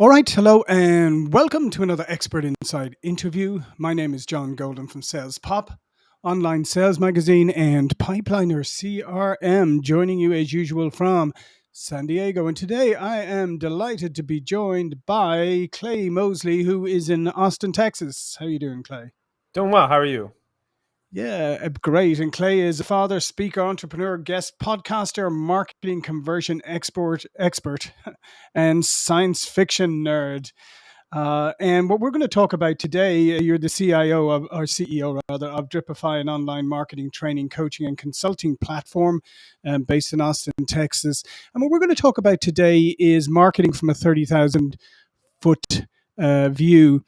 All right, hello, and welcome to another Expert Insights interview. My name is John Golden from Sales Pop, online sales magazine, and Pipeliner CRM, joining you as usual from San Diego. And today I am delighted to be joined by Clay Mosley, who is in Austin, Texas. How are you doing, Clay? Doing well. How are you? Yeah, uh, great. And Clay is a father, speaker, entrepreneur, guest podcaster, marketing conversion export expert, and science fiction nerd. Uh, and what we're going to talk about today, uh, you're the CIO of, or CEO rather, of Dripify, an online marketing, training, coaching, and consulting platform um, based in Austin, Texas. And what we're going to talk about today is marketing from a 30,000 foot uh, view.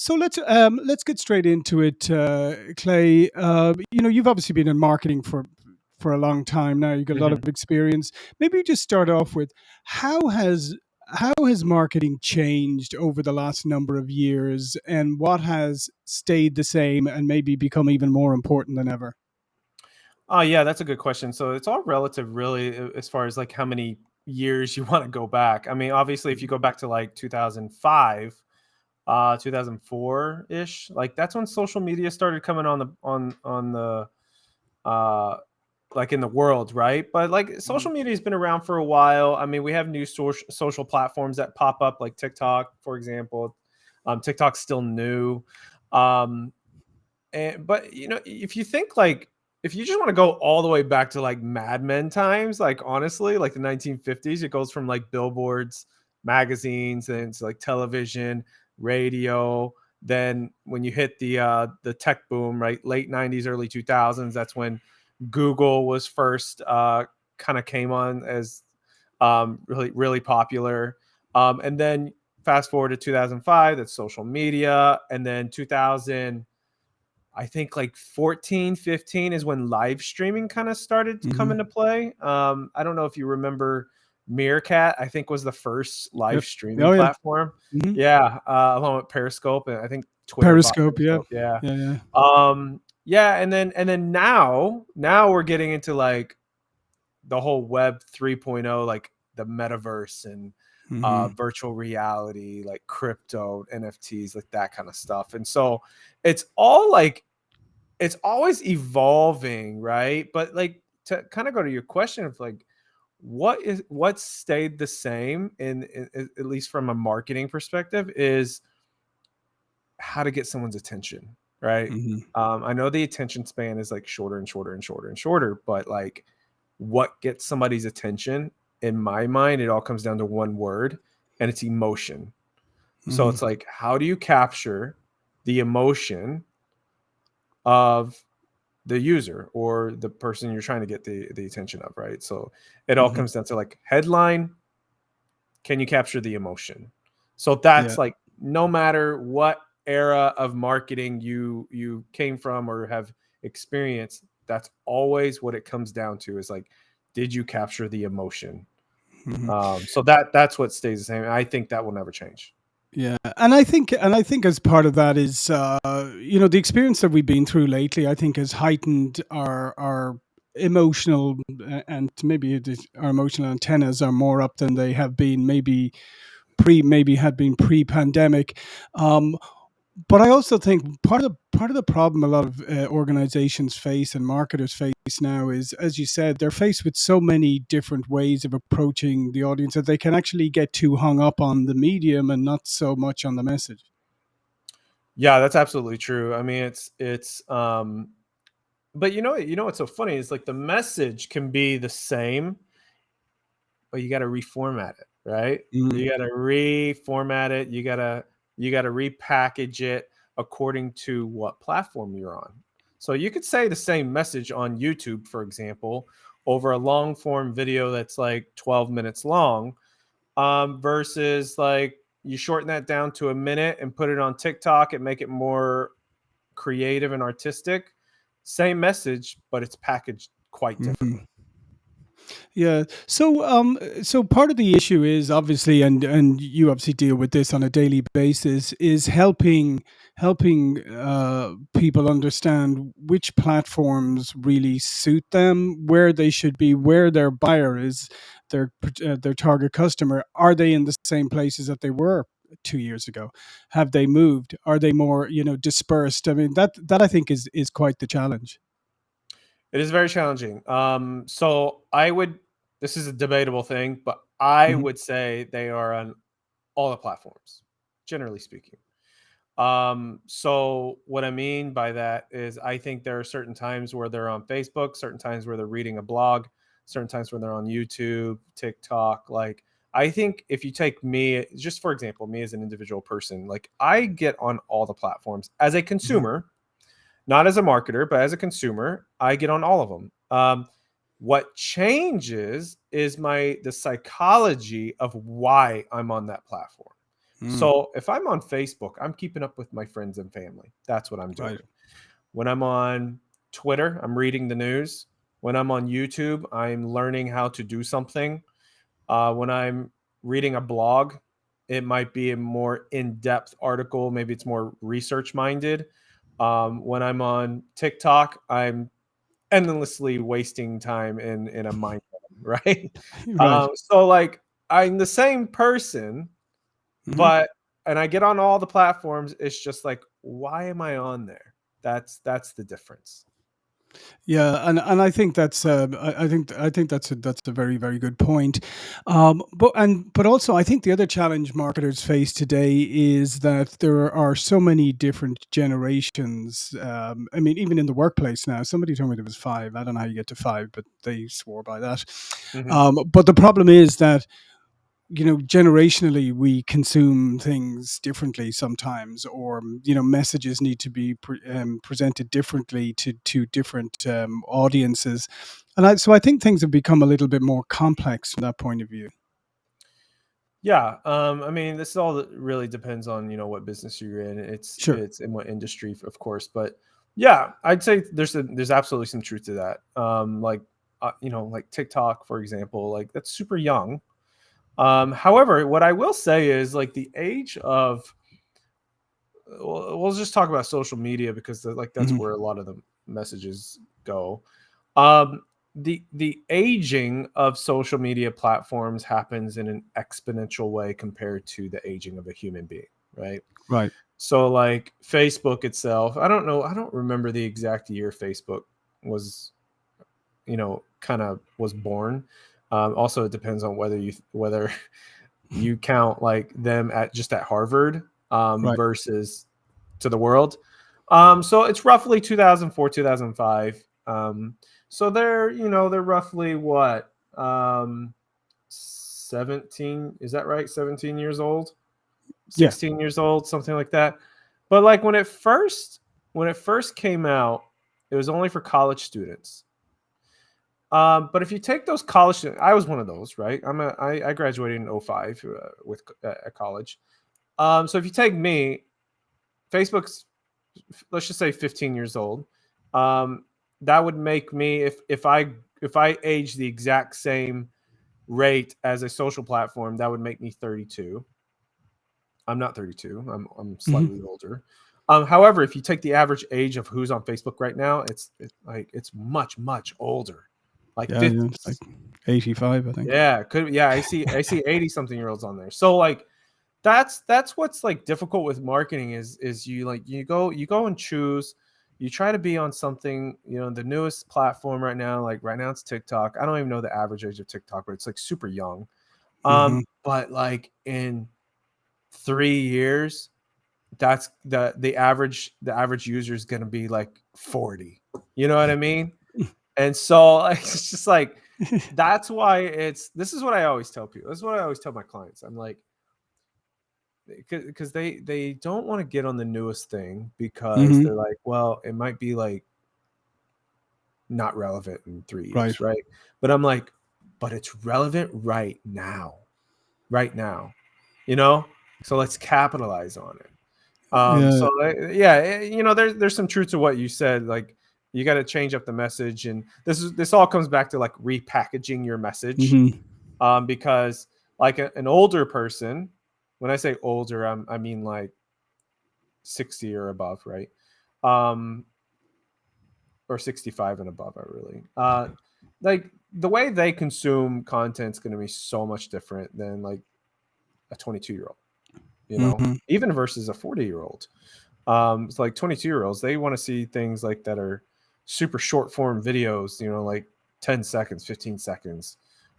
So let's um, let's get straight into it, uh, Clay. Uh, you know, you've obviously been in marketing for for a long time now. You've got a lot Mhm. of experience. Maybe you just start off with how has how has marketing changed over the last number of years, and what has stayed the same and maybe become even more important than ever? Oh, yeah, that's a good question. So it's all relative, really, as far as like how many years you want to go back. I mean, obviously, if you go back to like 2005, uh, 2004 ish, like that's when social media started coming on the on on the uh like in the world, right? But like Mhm. social media has been around for a while. I mean, we have new social social platforms that pop up, like TikTok, for example. Um, TikTok's still new. Um, And but you know, if you think like if you just want to go all the way back to like Mad Men times, like honestly, like the 1950s, it goes from like billboards, magazines, and it's like television, radio. Then when you hit the uh the tech boom, right, late 90s, early 2000s, that's when Google was first uh kind of came on as um really really popular. Um and then fast forward to 2005, that's social media, and then 2000 I think like 14, 15 is when live streaming kind of started to come Mhm. into play. Um, I don't know if you remember Meerkat, I think was the first live streaming Oh yeah. platform. Mhm. Yeah, uh, along with Periscope, and I think Twitter bought Periscope. Yeah. Yeah. Yeah. Yeah. Um, yeah, and then and then now now we're getting into like the whole web 3.0 like the metaverse and uh Mhm. virtual reality like crypto nfts like that kind of stuff and so it's all like it's always evolving, right? But like to kind of go to your question of like what is what stayed the same in, in at least from a marketing perspective is how to get someone's attention, right? Mhm. Um, I know the attention span is like shorter and shorter and shorter and shorter, but like what gets somebody's attention in my mind, it all comes down to one word and it's emotion. So Mhm. it's like, how do you capture the emotion of the user or the person you're trying to get the the attention of, right? So it all Mhm. comes down to like headline, can you capture the emotion? So Yeah. that's like no matter what era of marketing you you came from or have experienced, that's always what it comes down to is like did you capture the emotion? Mhm. Um, so that that's what stays the same. I think that will never change. Yeah, and I think and I think as part of that is uh, you know the experience that we've been through lately. I think has heightened our our emotional and maybe our emotional antennas are more up than they have been maybe pre maybe had been pre pandemic. Um, but I also think part of the part of the problem a lot of uh, organizations face and marketers face now is, as you said, they're faced with so many different ways of approaching the audience that they can actually get too hung up on the medium and not so much on the message. Yeah, that's absolutely true. I mean, it's it's um but you know you know what's so funny is like the message can be the same but you got to reformat it, right? Mm, You got to reformat it. You got to you got to repackage it according to what platform you're on. So you could say the same message on YouTube, for example, over a long form video that's like 12 minutes long, um, versus like you shorten that down to a minute and put it on TikTok and make it more creative and artistic. Same message, but it's packaged quite mhm. differently. Yeah. So, um, so part of the issue is obviously, and and you obviously deal with this on a daily basis, is helping helping uh, people understand which platforms really suit them, where they should be, where their buyer is, their uh, their target customer. Are they in the same places that they were two years ago? Have they moved? Are they more, you know, dispersed? I mean, that that I think is is quite the challenge. It is very challenging. Um, so I would this is a debatable thing, but I hmm would say they are on all the platforms, generally speaking. Um, so what I mean by that is I think there are certain times where they're on Facebook, certain times where they're reading a blog, certain times when they're on YouTube, TikTok. Like I think if you take me, just for example, me as an individual person, like I get on all the platforms as a hmm consumer, not as a marketer, but as a consumer, I get on all of them. Um, what changes is my the psychology of why I'm on that platform. Mm, So if I'm on Facebook, I'm keeping up with my friends and family. That's what I'm right. doing. When I'm on Twitter, I'm reading the news. When I'm on YouTube, I'm learning how to do something. Uh, when I'm reading a blog, it might be a more in-depth article. Maybe it's more research minded. Um, when I'm on TikTok, I'm endlessly wasting time in in a mind, right? Right. Um, so like I'm the same person, hmm but and I get on all the platforms. It's just like, why am I on there? That's that's the difference. Yeah, and and I think that's um, I, I think I think that's a that's a very very good point. Um, but and but also I think the other challenge marketers face today is that there are so many different generations. Um, I mean, even in the workplace now, somebody told me there was five. I don't know how you get to five, but they swore by that. Mhm. Um, but the problem is that you know generationally we consume things differently sometimes or mm, you know messages need to be pre- um, presented differently to to different um, audiences and I, so i think things have become a little bit more complex from that point of view Yeah, um, I mean, this all really depends on you know what business you're in. It's sure it's in what industry, of course, but yeah, I'd say there's a, there's absolutely some truth to that. Um, like uh, you know, like TikTok, for example, like that's super young. Um, however, what I will say is like the age of we'll, we'll just talk about social media because the, like that's hmm where a lot of the messages go. Um, the the aging of social media platforms happens in an exponential way compared to the aging of a human being, right? right So like Facebook itself, I don't know, I don't remember the exact year Facebook was, you know, kind of was born. Um, also, it depends on whether you whether you count like them at just at Harvard um, right versus to the world. Um, so it's roughly 2004, 2005. Um, so they're, you know, they're roughly what? Um, 17, is that right? 17 years old, yeah 16 years old, something like that. But like when it first when it first came out, it was only for college students. Um, but if you take those college I was one of those, right? I'm a I, I graduated in '05 uh, with uh, at college. Um, so if you take me, Facebook's let's just say 15 years old. Um, that would make me if if I if I age the exact same rate as a social platform, that would make me 32. I'm not 32. I'm I'm hmm slightly older. Um, however, if you take the average age of who's on Facebook right now, it's it, like it's much much older, like yeah yeah like 85 i think. Yeah, could yeah, I see I see 80 something year olds on there. So like that's that's what's like difficult with marketing is is you like you go you go and choose. You try to be on something you know the newest platform right now like right now it's tiktok. I don't even know the average age of tiktok but it's like super young. Um but like in three years that's the the average the average user is going to be like 40 you know what i mean and so like, it's just like that's why it's this is what i always tell people this is what i always tell my clients i'm like because they they don't want to get on the newest thing because hmm they're like, well, it might be like not relevant in three right years, right? But I'm like, but it's relevant right now, right now, you know. So let's capitalize on it. Um, yeah so uh, yeah, eh, you know, there's there's some truth to what you said. Like you got to change up the message and this is this all comes back to like repackaging your message Mhm. um, because like a, an older person when i say older I'm, i mean like 60 or above right um, or 65 and above i really uh, like the way they consume content is going to be so much different than like a 22 year old you know Mhm. even versus a 40 year old um it's like 22 year olds they want to see things like that are super short form videos you know like 10 seconds 15 seconds.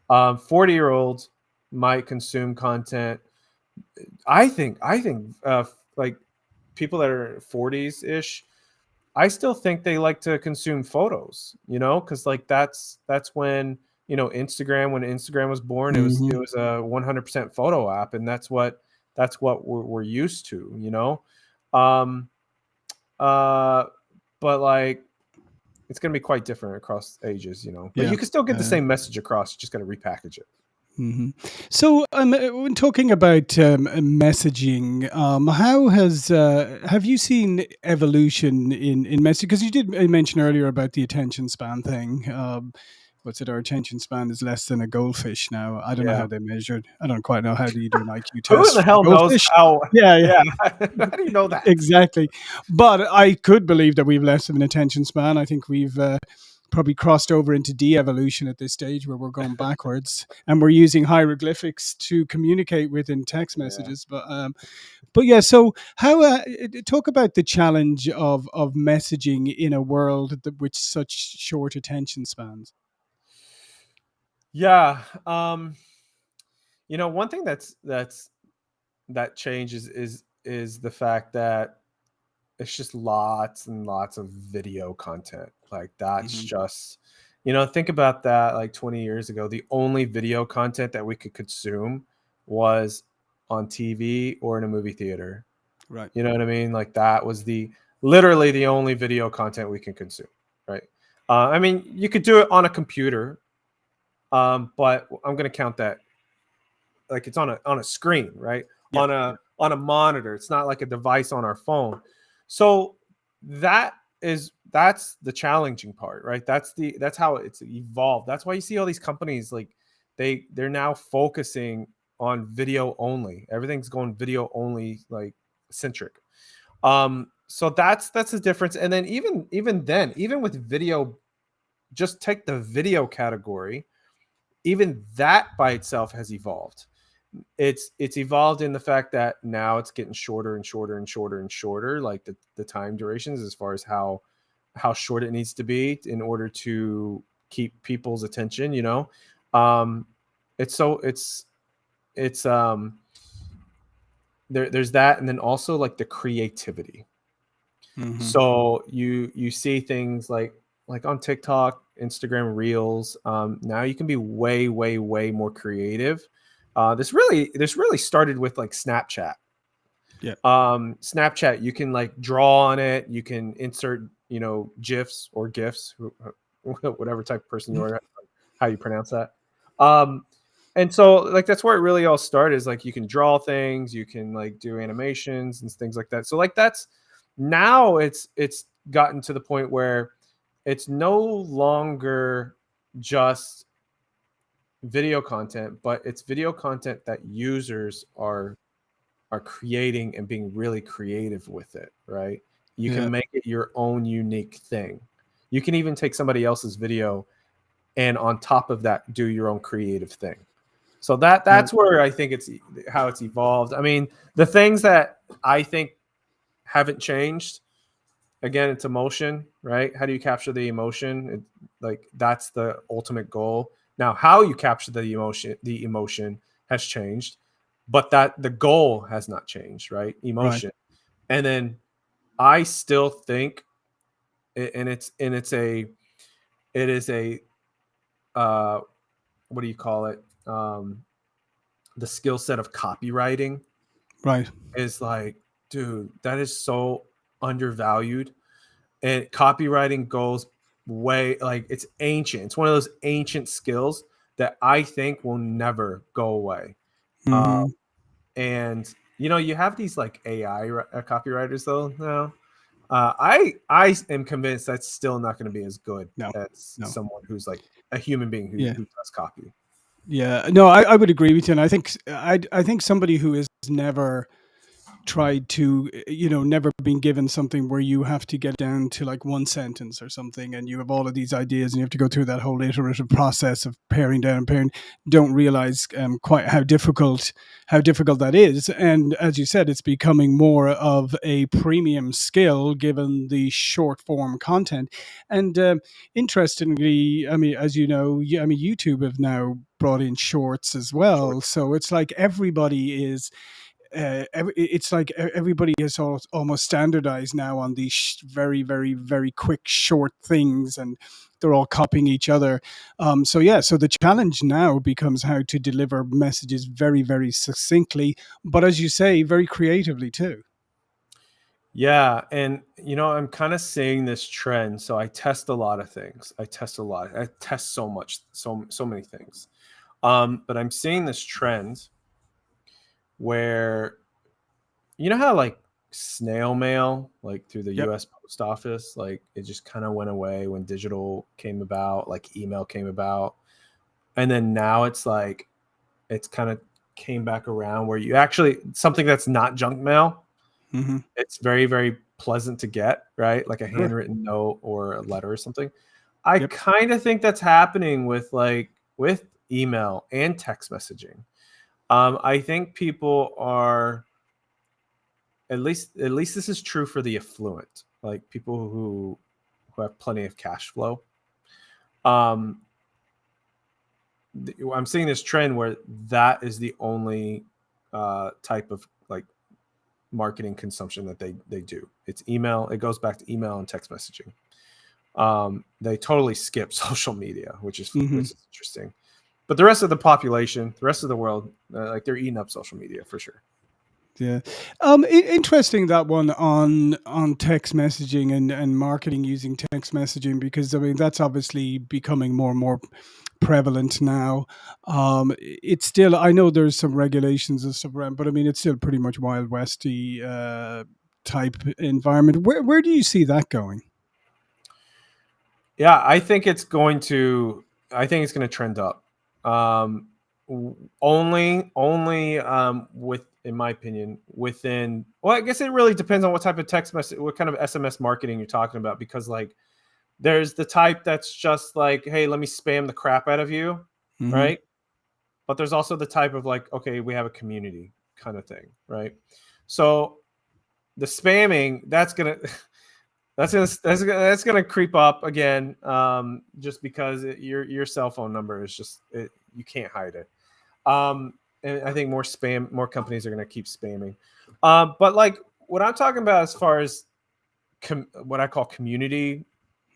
Um 40 year olds might consume content. I think i think uh like people that are 40s ish i still think they like to consume photos you know because like that's that's when you know instagram when instagram was born it was it Mhm. was a 100% photo app and that's what that's what we're, we're used to you know? Um uh but like it's going to be quite different across ages you know but Yeah. you can still get the same message across you just got to repackage it Mhm. So, um, uh, when talking about um, messaging, um, how has uh, have you seen evolution in in messaging? Because you did uh, mention earlier about the attention span thing. What's it? Our attention span is less than a goldfish now. I don't know how they measured. I don't quite know how do you do an IQ test. who the hell knows how Yeah, yeah, yeah how do you know that exactly. But I could believe that we've less of an attention span. I think we've uh, probably crossed over into de-evolution at this stage where we're going backwards and we're using hieroglyphics to communicate with in text yeah messages but um but yeah so how uh, talk about the challenge of of messaging in a world that, with such short attention spans yeah um you know one thing that's that's that changes is is the fact that it's just lots and lots of video content. Like that's hmm just, you know, think about that like 20 years ago. The only video content that we could consume was on TV or in a movie theater. right You know what I mean? Like that was the literally the only video content we can consume, right? Uh, I mean, you could do it on a computer, um, but I'm going to count that like it's on a on a screen, right? yeah On a on a monitor. It's not like a device on our phone. So that is that's the challenging part, right? That's the that's how it's evolved. That's why you see all these companies like they they're now focusing on video only. Everything's going video only like centric. Um so that's that's the difference. And then even even then, even with video just take the video category, even that by itself has evolved. It's it's evolved in the fact that now it's getting shorter and shorter and shorter and shorter like the, the time durations as far as how how short it needs to be in order to keep people's attention you know? Um it's so it's it's um there, there's that and then also like the creativity. Hmm so you you see things like like on TikTok, Instagram Reels. Um, now you can be way, way, way more creative. Uh, this really this really started with like Snapchat. yeah Um, Snapchat, you can like draw on it. You can insert, you know, gifs or gifs, whatever type of person you are, how you pronounce that. Um, and so like that's where it really all started. Is like you can draw things, you can like do animations and things like that. So like that's now it's it's gotten to the point where it's no longer just video content, but it's video content that users are are creating and being really creative with it, right? You yeah can make it your own unique thing. You can even take somebody else's video and on top of that do your own creative thing. So that yeah that's where I think it's how it's evolved. I mean, the things that I think haven't changed again it's emotion right? How do you capture the emotion? It, like that's the ultimate goal. Now how you capture the emotion the emotion has changed but that the goal has not changed right? Right. Emotion. And then i still think and it's and it's a it is a uh what do you call it? Um the skill set of copywriting right. is like dude that is so undervalued and copywriting goes way like it's ancient. It's one of those ancient skills that I think will never go away. hmm Um, and you know, you have these like AI uh, copywriters though now. uh, I I am convinced that's still not going to be as good no, as no. someone who's like a human being who, yeah. who does copy. Yeah, no, I, I would agree with you, and I think I I think somebody who is never tried to you know never been given something where you have to get down to like one sentence or something and you have all of these ideas and you have to go through that whole iterative process of paring down and paring don't realize um, quite how difficult how difficult that is. And as you said it's becoming more of a premium skill given the short form content. And um, interestingly i mean as you know i mean youtube have now brought in shorts as well. So it's like everybody is uh, every, it's like everybody is all, almost standardized now on these very, very, very quick, short things, and they're all copying each other. Um, so yeah, so the challenge now becomes how to deliver messages very, very succinctly, but as you say, very creatively too. Yeah, and you know, I'm kind of seeing this trend. So I test a lot of things. I test a lot. I test so much, so so many things. Um, but I'm seeing this trend where you know how like snail mail like through the yep. US post office like it just kind of went away when digital came about like email came about and then now it's like it's kind of came back around where you actually something that's not junk mail mm-hmm. it's very very pleasant to get right like a handwritten note or a letter or something i yep. kind of think that's happening with like with email and text messaging um, I think people are at least at least this is true for the affluent, like people who who have plenty of cash flow. Um, I'm seeing this trend where that is the only uh, type of like marketing consumption that they they do. It's email. It goes back to email and text messaging. Um, they totally skip social media, which is, mm-hmm. which is interesting but the rest of the population, the rest of the world, uh, like they're eating up social media for sure. Yeah, um, interesting that one on on text messaging and and marketing using text messaging because I mean that's obviously becoming more and more prevalent now. Um, it's still I know there's some regulations and stuff around, but I mean it's still pretty much wild westy uh, type environment. Where where do you see that going? Yeah, I think it's going to. I think it's going to trend up. Um, only, only um, with, in my opinion, within. Well, I guess it really depends on what type of text message, what kind of SMS marketing you're talking about, because like, there's the type that's just like, hey, let me spam the crap out of you, mm-hmm. right? But there's also the type of like, okay, we have a community kind of thing, right? So the spamming, that's gonna that's gonna that's gonna that's gonna creep up again, um, just because it, your your cell phone number is just it, you can't hide it. Um, and I think more spam, more companies are gonna keep spamming. Um, but like what I'm talking about as far as com- what I call community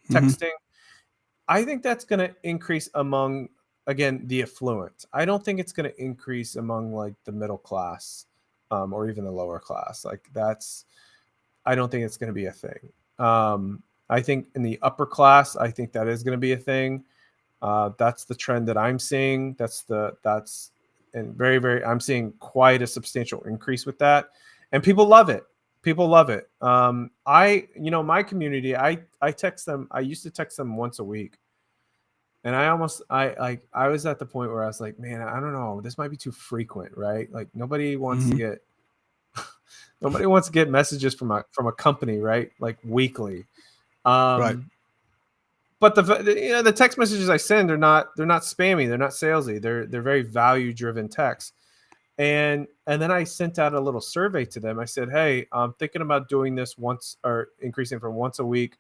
mm-hmm. texting, mm-hmm. I think that's gonna increase among again the affluent. I don't think it's gonna increase among like the middle class um, or even the lower class. Like that's I don't think it's gonna be a thing. Um, I think in the upper class, I think that is going to be a thing. Uh, that's the trend that I'm seeing. That's the that's and very very I'm seeing quite a substantial increase with that, and people love it. People love it. Um, I you know my community. I I text them. I used to text them once a week, and I almost I like I was at the point where I was like, man, I don't know. This might be too frequent, right? Like nobody wants mm-hmm. to get Nobody wants to get messages from a from a company, right? Like weekly. Um, right. But the, the you know the text messages I send are not they're not spammy, they're not salesy. They're they're very value driven text. And and then I sent out a little survey to them. I said, "Hey, I'm thinking about doing this once or increasing from once a week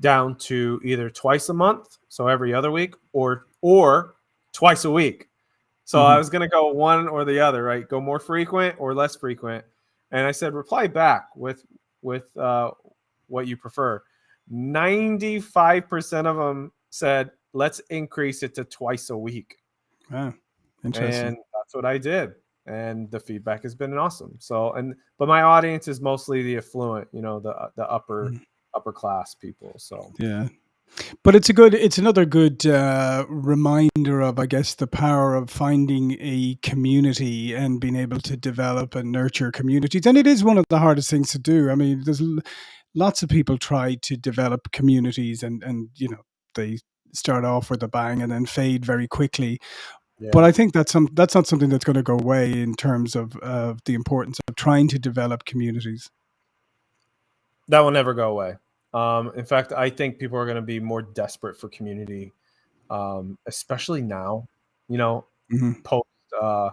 down to either twice a month, so every other week, or or twice a week. So mm-hmm. I was going to go one or the other, right? Go more frequent or less frequent. And I said, reply back with with uh, what you prefer. Ninety five percent of them said, let's increase it to twice a week. Yeah, interesting. And that's what I did, and the feedback has been awesome. So, and but my audience is mostly the affluent, you know, the the upper mm-hmm. upper class people. So yeah. But it's a good it's another good, uh, reminder of, I guess, the power of finding a community and being able to develop and nurture communities, and it is one of the hardest things to do. I mean, there's lots of people try to develop communities and and, you know, they start off with a bang and then fade very quickly. But I think that's some that's not something that's gonna go away in terms of of the importance of trying to develop communities. That will never go away. Um, in fact, I think people are gonna be more desperate for community, um, especially now, you know, Mhm. post, uh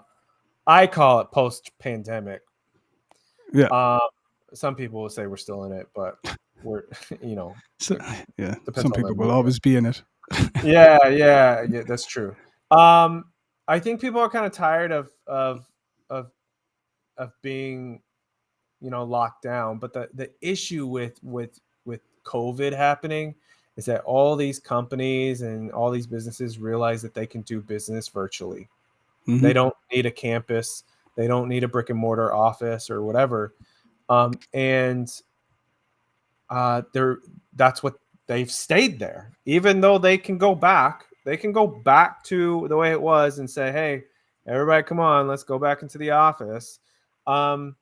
I call it post-pandemic. Yeah. Uh, some people will say we're still in it, but we're you know. So, yeah. some people will always be in it. Yeah, yeah, yeah, that's true. Um, I think people are kinda tired of of of of being, you know, locked down, but the the issue with with COVID happening is that all these companies and all these businesses realize that they can do business virtually. They Mhm. don't need a campus, they don't need a brick and mortar office or whatever, um, and uh, they're that's what they've stayed there. Even though they can go back, they can go back to the way it was and say, "Hey, everybody come on, let's go back into the office." Um,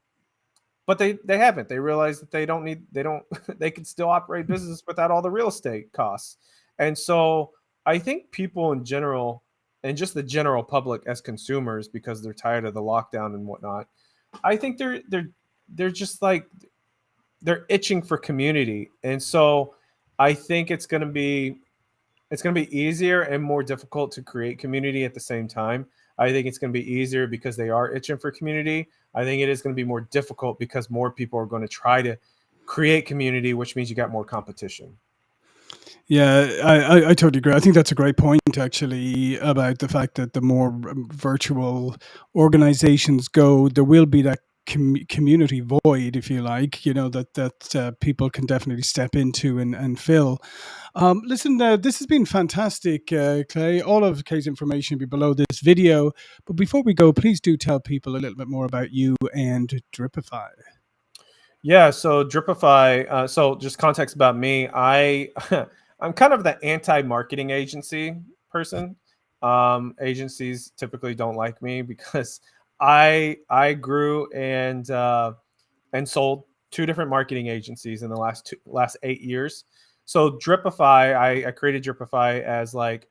but they they haven't. They realize that they don't need they don't they can still operate hmm. business without all the real estate costs. And so I think people in general and just the general public as consumers because they're tired of the lockdown and whatnot, I think they're they're they're just like they're itching for community. And so I think it's going to be it's going to be easier and more difficult to create community at the same time. I think it's going to be easier because they are itching for community. I think it is going to be more difficult because more people are going to try to create community, which means you got more competition. Yeah, I I I totally agree. I think that's a great point actually about the fact that the more um, virtual organizations go, there will be that com- community void, if you like, you know, that that uh, people can definitely step into and, and fill. Um, listen, uh, this has been fantastic, uh, Clay. All of Clay's information will be below this video. But before we go, please do tell people a little bit more about you and Dripify. Yeah, so Dripify, uh, so just context about me. I I'm kind of the anti-marketing agency person. Um, agencies typically don't like me because I I grew and uh, and sold two different marketing agencies in the last two last eight years. So Dripify, I, I created Dripify as like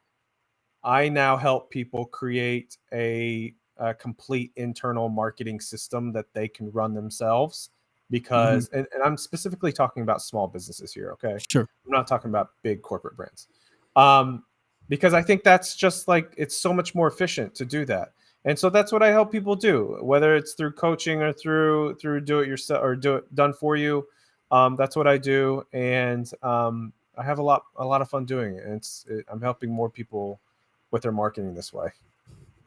I now help people create a, a complete internal marketing system that they can run themselves. Because, and, and I'm specifically talking about small businesses here, okay? Sure. I'm not talking about big corporate brands. Um, because I think that's just like, it's so much more efficient to do that. And so that's what I help people do, whether it's through coaching or through through do it yourself or do it done for you. Um, that's what I do, and um, I have a lot a lot of fun doing it. And it's it, I'm helping more people with their marketing this way.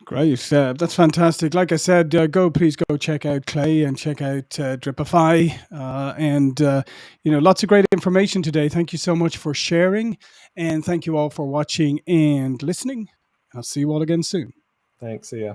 Great. Uh, that's fantastic. Like I said, uh, go please go check out Clay and check out uh, Dripify. Uh, and, uh, you know, lots of great information today. Thank you so much for sharing. And thank you all for watching and listening. I'll see you all again soon. Thanks. See ya.